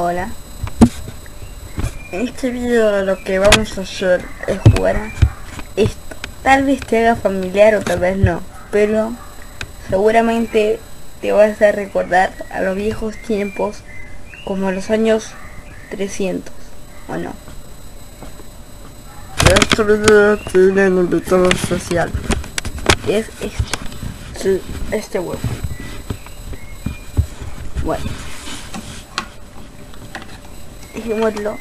Hola. En este video lo que vamos a hacer es jugar a esto. Tal vez te haga familiar o tal vez no, pero seguramente te vas a recordar a los viejos tiempos como los años 300, ¿o no? Este video tiene un invitado social. Es este. Sí, este huevo. Bueno. Dejémoslo.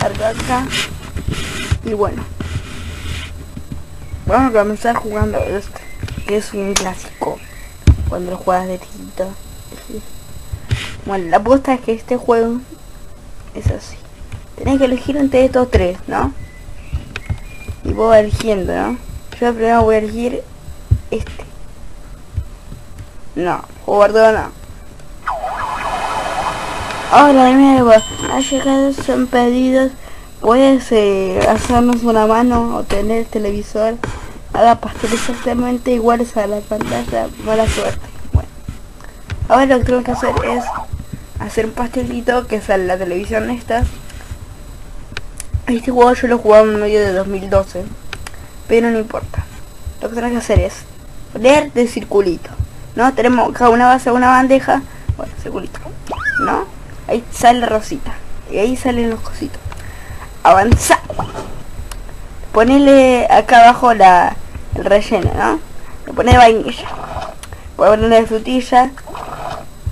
Carga acá. Y bueno. Vamos a comenzar jugando este. Que es un clásico. Cuando lo juegas de chiquito. Bueno, la apuesta es que este juego es así. Tenés que elegir entre estos tres, ¿no? Y vos eligiendo, ¿no? Yo primero voy a elegir este. No, guardo no. Hola de nuevo, ha llegado son pedidos. Puedes hacernos una mano o tener televisor. Haga pasteles exactamente iguales a la pantalla. Mala suerte. Bueno. Ahora lo que tengo que hacer es hacer un pastelito que sale la televisión esta. Este juego yo lo jugaba en medio de 2012. Pero no importa. Lo que tengo que hacer es poner de circulito. ¿No? Tenemos cada una base una bandeja. Bueno, circulito. ¿No? Ahí sale rosita. Y ahí salen los cositos. Avanza. Ponele acá abajo la, el relleno, ¿no? Le pone vainilla. A ponerle de frutilla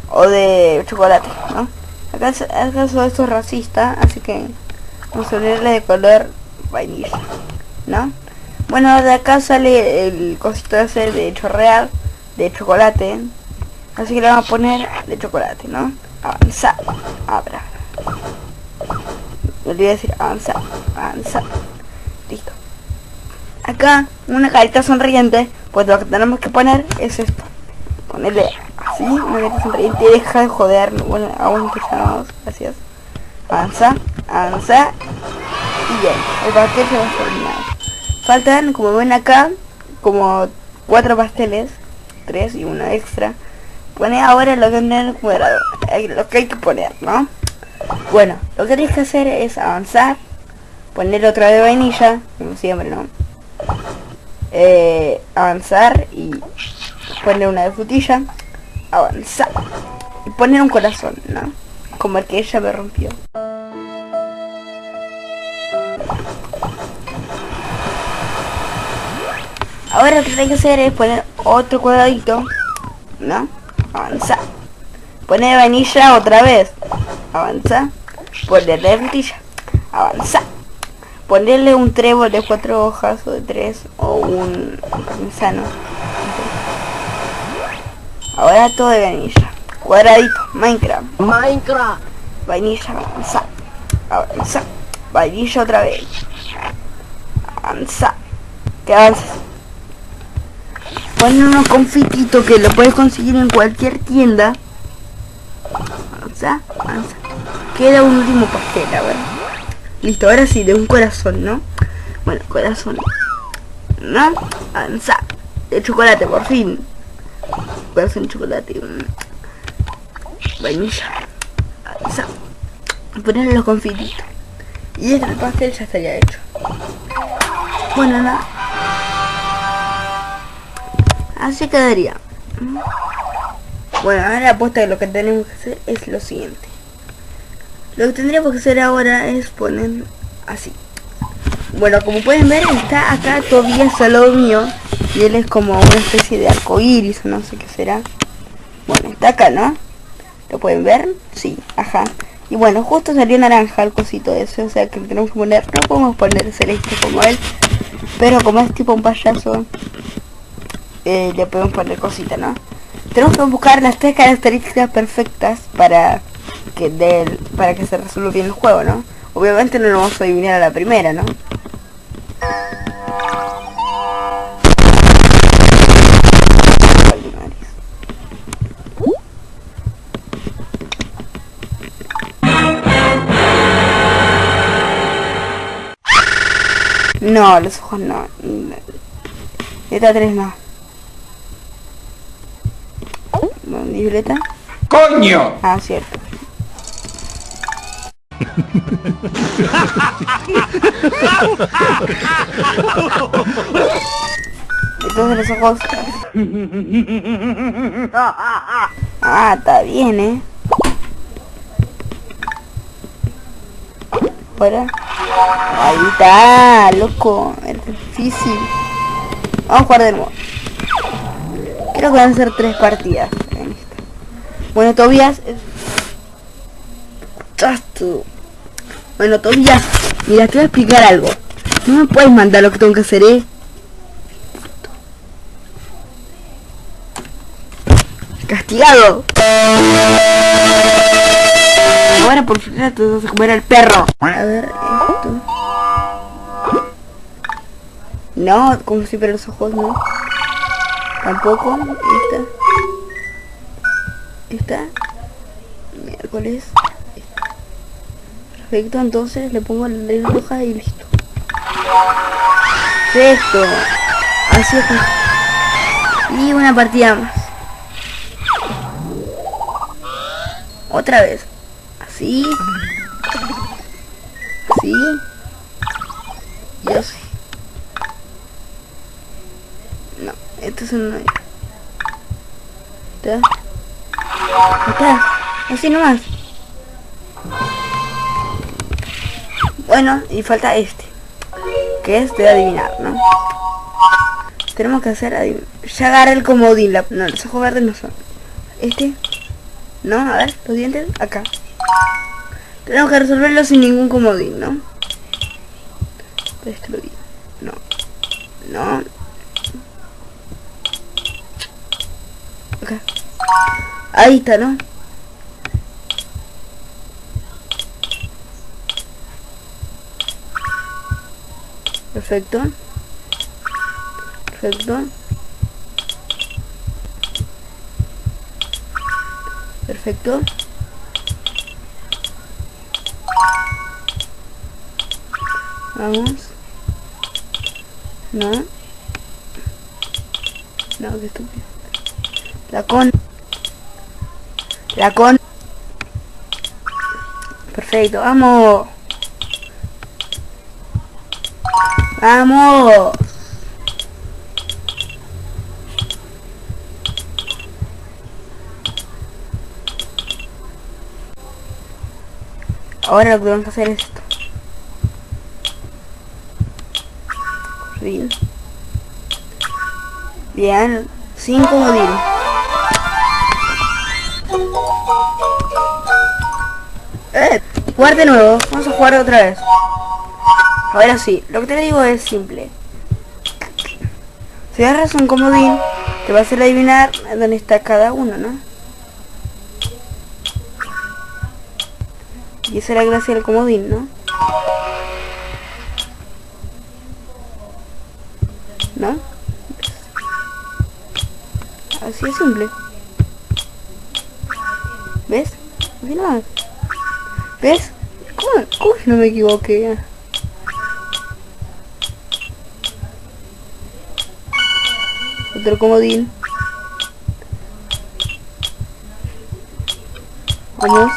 o de chocolate, ¿no? Acá, acá son estos racistas, así que ponerle de color vainilla, ¿no? Bueno, de acá sale el cosito ese de chorrear de chocolate, así que le vamos a poner de chocolate, ¿no? Avanzar, abra. Me olvidé decir avanzar, avanzar. Listo. Acá, una carita sonriente, pues lo que tenemos que poner es esto. Ponerle así, una carita sonriente y deja de joder. Bueno, aguante llamados, gracias. Avanza, avanza. Y bien, el pastel se va a terminar. Faltan, como ven acá, como cuatro pasteles. Tres y uno extra. Pone ahora lo que, lo que hay que poner, ¿no? Bueno, lo que tienes que hacer es avanzar, poner otra de vainilla, como siempre, ¿no? Eh, avanzar y poner una de frutilla, avanzar y poner un corazón, ¿no? Como el que ella me rompió. Ahora lo que hay que hacer es poner otro cuadradito, ¿no? Avanzar. Poner vainilla otra vez. Avanza. Ponerle frutilla. Avanza. Ponerle un trébol de cuatro hojas o de tres o un parmesano. Ahora todo de vainilla. Cuadradito. Minecraft. Minecraft. Vainilla. Avanza. Avanza. Vainilla otra vez. Avanza. Que avances. Poner unos confititos que lo puedes conseguir en cualquier tienda. Avanza, avanza. Queda un último pastel, a ver. Listo, ahora sí, de un corazón, ¿no? Bueno, corazón. ¿No? Avanza. De chocolate, por fin. Corazón de chocolate. Vainilla. Avanza. Ponerle los confititos. Y este pastel ya estaría hecho. Bueno, nada. Así quedaría. Bueno, ahora apuesta de lo que tenemos que hacer es lo siguiente. Lo que tendríamos que hacer ahora es poner así. Bueno, como pueden ver, está acá todavía solo mío. Y él es como una especie de arco iris, no sé qué será. Bueno, está acá, ¿no? ¿Lo pueden ver? Sí, ajá. Y bueno, justo salió naranja el cosito ese, o sea que tenemos que poner, no podemos poner celeste como él, pero como es tipo un payaso, eh, le podemos poner cosita, ¿no? Tenemos que buscar las tres características perfectas para que para que se resuelva bien el juego, ¿no? Obviamente no lo vamos a adivinar a la primera, ¿no? No, los ojos no. Esta 3 no. Violeta? ¡Coño! Ah, cierto. Entonces los ojos... Ah, está bien, ¿eh? Ahora... Ahí está, loco. Es difícil. Vamos a jugar de nuevo. Creo que van a ser tres partidas. Bueno, Tobias... Bueno, Tobias, mira, te voy a explicar algo. No me puedes mandar lo que tengo que hacer, ¿eh? Castigado. Ahora por fin te vas a comer al perro. A ver, esto. No, como si pero los ojos no. Tampoco. Esta. Miércoles. Perfecto, entonces le pongo la ley roja y listo. Perfecto. Así es. Y una partida más. Otra vez. Así. Así. Y así. No, esto es un... ¿Está? ¿Está? Así nomás. Bueno, y falta este. Que es de adivinar, ¿no? Tenemos que hacer adivinar. Ya agarré el comodín. La... No, los ojos verdes no son. Este. No, a ver, los dientes acá. Tenemos que resolverlo sin ningún comodín, ¿no? Destruir. No. No. Ahí está, ¿no? Perfecto. Perfecto. Perfecto. Vamos. No. No, qué estúpido. La con. La con. Perfecto, vamos. ¡Vamos! Ahora lo que vamos a hacer es esto. Bien. Bien. Cinco comodines. Eh, jugar de nuevo. Vamos a jugar otra vez. Ahora sí, lo que te digo es simple. Si agarras un comodín, te va a hacer adivinar dónde está cada uno, ¿no? Y esa es la gracia del comodín, ¿no? ¿No? Así es simple. ¿Ves? Nada. ¿Ves? ¿Cómo, ¿Cómo no me equivoqué? Otro comodín. Vamos.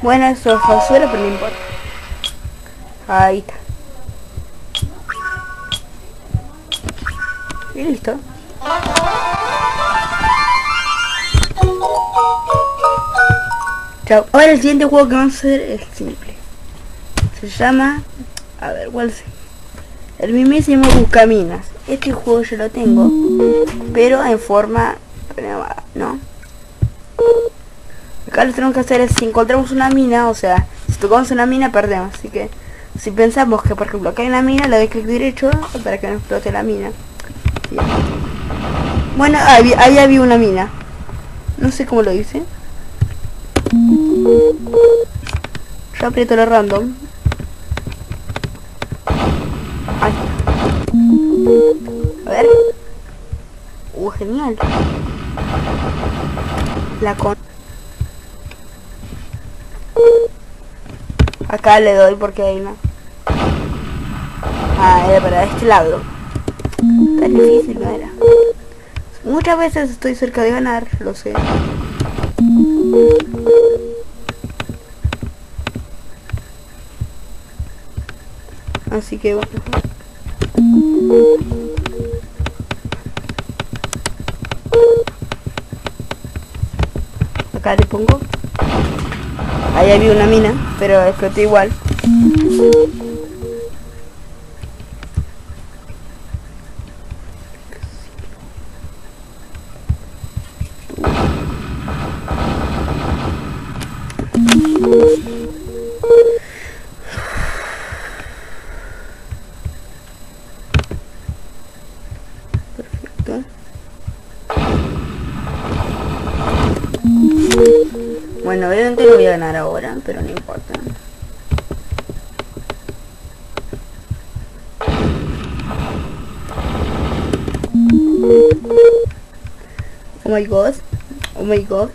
Bueno, eso fue basura, pero no importa. Ahí está. Y listo. Chao. Ahora el siguiente juego que vamos a hacer es simple. Se llama... A ver, ¿cuál es? El mismísimo Buscaminas. Este juego yo lo tengo, pero en forma ¿no? Acá lo que tenemos que hacer es si encontramos una mina, o sea, si tocamos una mina perdemos, así que si pensamos que por ejemplo acá hay una mina, le doy clic derecho para que no explote la mina. Bueno, ahí, ahí había una mina. No sé cómo lo hice. Yo aprieto lo random. Ahí A ver. Uh, genial. La con... Acá le doy porque hay una. Ah, era para este lado. Tan difícil no era. Muchas veces estoy cerca de ganar, lo sé. Así que bueno. Acá le pongo. Ahí había una mina, pero exploté igual. Perfecto. Bueno, obviamente lo voy a ganar ahora, pero no importa. Oh my god. Oh my god.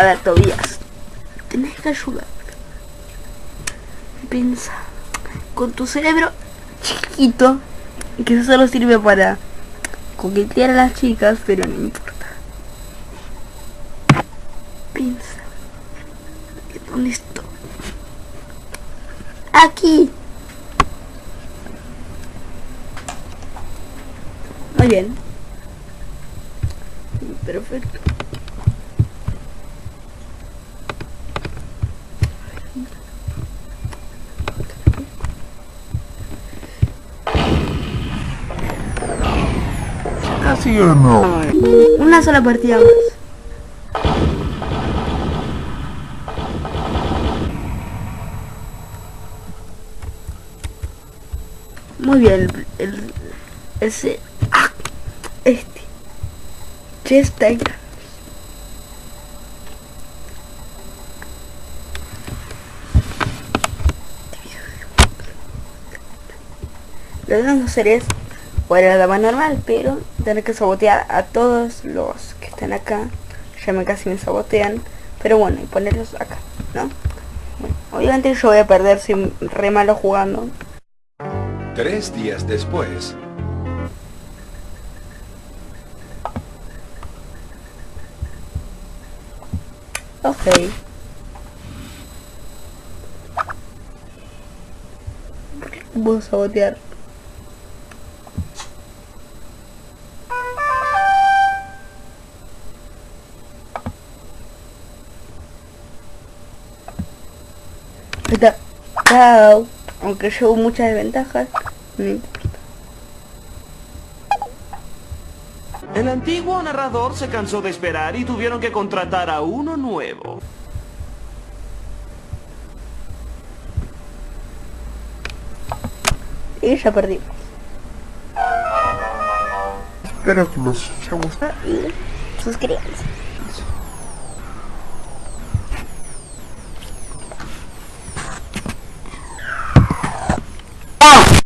A ver, Tobías. Tenés que ayudar. Piensa. Con tu cerebro chiquito. Que eso solo sirve para coquetear a las chicas, pero no importa. Piensa. ¿Dónde estoy? Aquí. Muy bien. Perfecto. Casi o no. Una sola partida más. Muy bien, el, el- ese ah, este Chest Tiger. Lo que vamos a hacer es jugar a la dama normal, pero tener que sabotear a todos los que están acá. Ya me casi me sabotean. Pero bueno, y ponerlos acá, ¿no? Bueno, obviamente yo voy a perder, soy re malo jugando. Tres días después, Ok. Voy a sabotear. Aunque llevo muchas desventajas. No importa. El antiguo narrador se cansó de esperar y tuvieron que contratar a uno nuevo. Y ya perdimos. Espero que les haya gustado. Y suscríbanse.